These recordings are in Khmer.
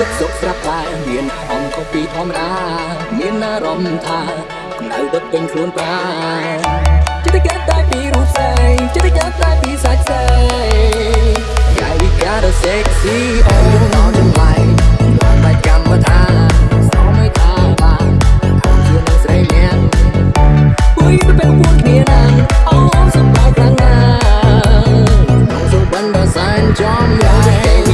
សុខសុខស្រាប់តែមានអង្គពីធម្មតាមានអារម្មណ៍ថាកម្ដៅដុតពេញខ្លួនប្រាចិត្តកើតតែពីរូបស្អីចិត្តកើតតែពីសាច់ស្អី Yeah we got a sexy oh ចំឡាយឡើងបាច់កម្មបថាសូមឲ្យថាបានខំជាស្រីលៀងពុយទៅពេលពួកគ្នាណាអូសំដៅខាងណាសូមបានដល់សានចំឡាយ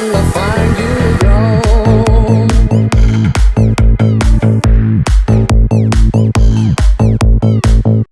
in